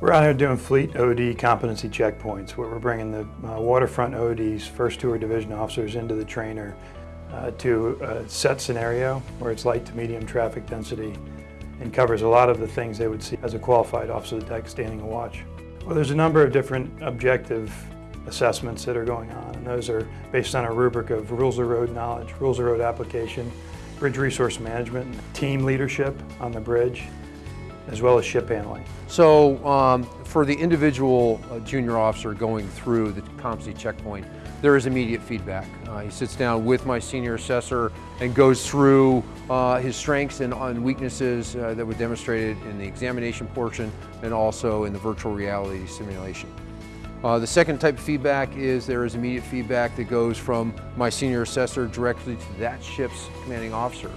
We're out here doing fleet OD competency checkpoints where we're bringing the uh, waterfront ODs, first tour division officers into the trainer uh, to a set scenario where it's light to medium traffic density and covers a lot of the things they would see as a qualified officer of the deck standing a watch. Well, there's a number of different objective assessments that are going on and those are based on a rubric of rules of road knowledge, rules of road application, bridge resource management, team leadership on the bridge, as well as ship handling. So um, for the individual uh, junior officer going through the competency checkpoint, there is immediate feedback. Uh, he sits down with my senior assessor and goes through uh, his strengths and, and weaknesses uh, that were demonstrated in the examination portion and also in the virtual reality simulation. Uh, the second type of feedback is there is immediate feedback that goes from my senior assessor directly to that ship's commanding officer.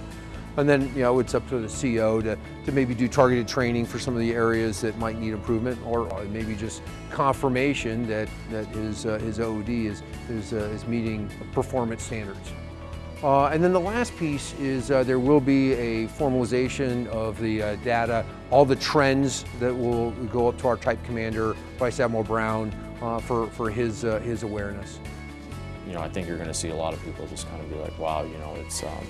And then, you know, it's up to the CO to, to maybe do targeted training for some of the areas that might need improvement or maybe just confirmation that, that his, uh, his OOD is, is, uh, is meeting performance standards. Uh, and then the last piece is uh, there will be a formalization of the uh, data, all the trends that will go up to our type commander, Vice Admiral Brown, uh, for, for his, uh, his awareness. You know, I think you're going to see a lot of people just kind of be like, wow, you know, it's, um,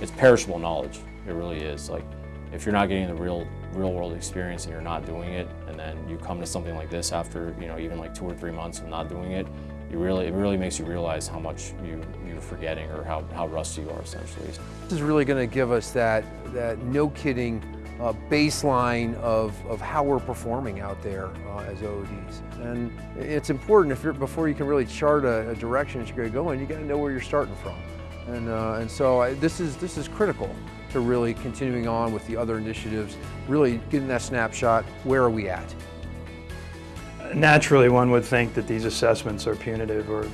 it's perishable knowledge. It really is. Like, if you're not getting the real, real world experience and you're not doing it, and then you come to something like this after, you know, even like two or three months of not doing it, you really, it really makes you realize how much you, you're forgetting or how, how rusty you are essentially. This is really going to give us that, that no kidding uh, baseline of, of how we're performing out there uh, as OODs. And it's important if you're, before you can really chart a, a direction that you're going to go in, you got to know where you're starting from. And, uh, and so I, this, is, this is critical to really continuing on with the other initiatives, really getting that snapshot, where are we at? Naturally, one would think that these assessments are punitive or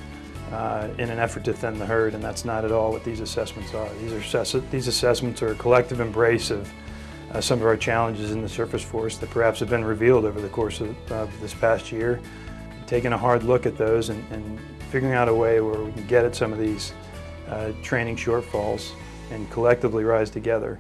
uh, in an effort to thin the herd, and that's not at all what these assessments are. These, are assess these assessments are a collective embrace of uh, some of our challenges in the surface force that perhaps have been revealed over the course of, this past year. Taking a hard look at those and, and, figuring out a way where we can get at some of these Uh, training shortfalls and collectively rise together.